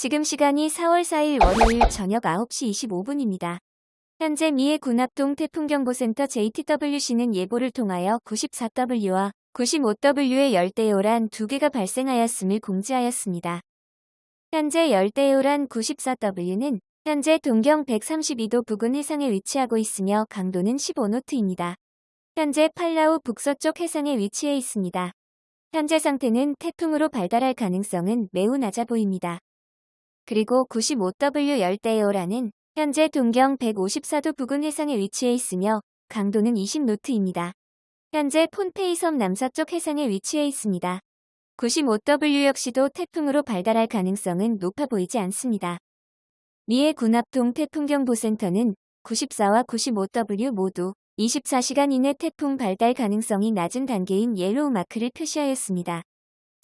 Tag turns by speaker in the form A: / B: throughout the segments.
A: 지금 시간이 4월 4일 월요일 저녁 9시 25분입니다. 현재 미해 군합동 태풍경보센터 JTWC는 예보를 통하여 94W와 95W의 열대요란 두 개가 발생하였음을 공지하였습니다. 현재 열대요란 94W는 현재 동경 132도 부근 해상에 위치하고 있으며 강도는 15노트입니다. 현재 팔라우 북서쪽 해상에 위치해 있습니다. 현재 상태는 태풍으로 발달할 가능성은 매우 낮아 보입니다. 그리고 95W 열대요라는 현재 동경 154도 부근 해상에 위치해 있으며 강도는 20노트입니다. 현재 폰페이 섬 남서쪽 해상에 위치해 있습니다. 95W 역시도 태풍으로 발달할 가능성은 높아 보이지 않습니다. 미해 군합동 태풍경보센터는 94와 95W 모두 24시간 이내 태풍 발달 가능성이 낮은 단계인 yellow 마크를 표시하였습니다.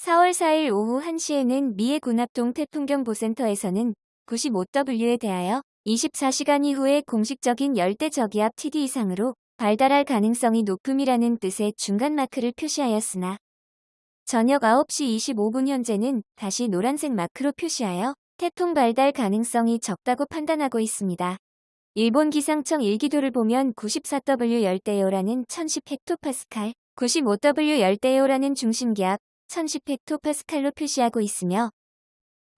A: 4월 4일 오후 1시에는 미 해군 합동 태풍경보센터에서는 95W에 대하여 24시간 이후에 공식적인 열대 저기압 TD 이상으로 발달할 가능성이 높음이라는 뜻의 중간 마크를 표시하였으나 저녁 9시 25분 현재는 다시 노란색 마크로 표시하여 태풍 발달 가능성이 적다고 판단하고 있습니다. 일본 기상청 일기도를 보면 94W 열대요라는 1010헥토파스칼, 95W 열대요라는 중심기압 1010헥토파스칼로 표시하고 있으며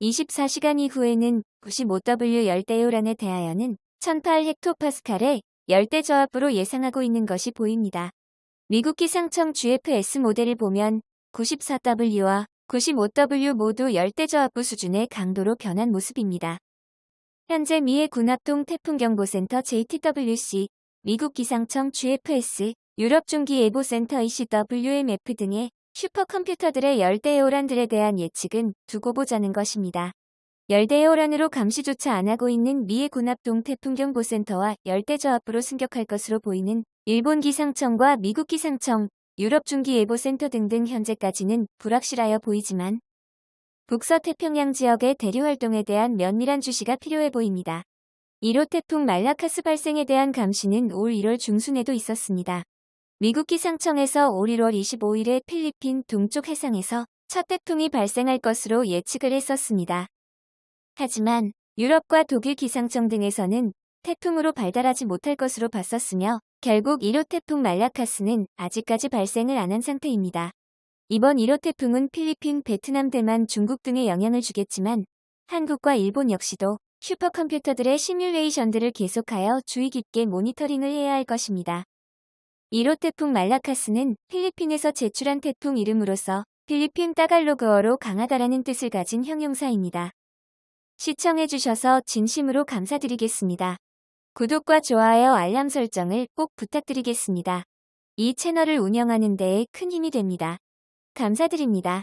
A: 24시간 이후에는 95W 열대요란에 대하여는 1008헥토파스칼의 열대 저압으로 예상하고 있는 것이 보입니다. 미국 기상청 GFS 모델을 보면 94W와 95W 모두 열대 저압부 수준의 강도로 변한 모습입니다. 현재 미해 군합동 태풍경보센터 JTWC, 미국 기상청 GFS, 유럽 중기예보센터 ECWMF 등의 슈퍼컴퓨터들의 열대요란들에 대한 예측은 두고 보자는 것입니다. 열대요란으로 감시조차 안 하고 있는 미해 군합동 태풍경보센터와 열대저압부로 승격할 것으로 보이는 일본 기상청과 미국 기상청, 유럽 중기예보센터 등등 현재까지는 불확실하여 보이지만 북서태평양 지역의 대류 활동에 대한 면밀한 주시가 필요해 보입니다. 1호 태풍 말라카스 발생에 대한 감시는 올 1월 중순에도 있었습니다. 미국 기상청에서 올 1월 25일에 필리핀 동쪽 해상에서 첫 태풍이 발생할 것으로 예측을 했었습니다. 하지만 유럽과 독일 기상청 등에서는 태풍으로 발달하지 못할 것으로 봤었으며 결국 1호 태풍 말라카스는 아직까지 발생을 안 한 상태입니다. 이번 1호 태풍은 필리핀, 베트남, 대만, 중국 등에 영향을 주겠지만 한국과 일본 역시도 슈퍼컴퓨터들의 시뮬레이션들을 계속하여 주의 깊게 모니터링을 해야 할 것입니다. 1호 태풍 말라카스는 필리핀에서 제출한 태풍 이름으로서 필리핀 따갈로그어로 강하다라는 뜻을 가진 형용사입니다. 시청해주셔서 진심으로 감사드리겠습니다. 구독과 좋아요 알람 설정을 꼭 부탁드리겠습니다. 이 채널을 운영하는 데에 큰 힘이 됩니다. 감사드립니다.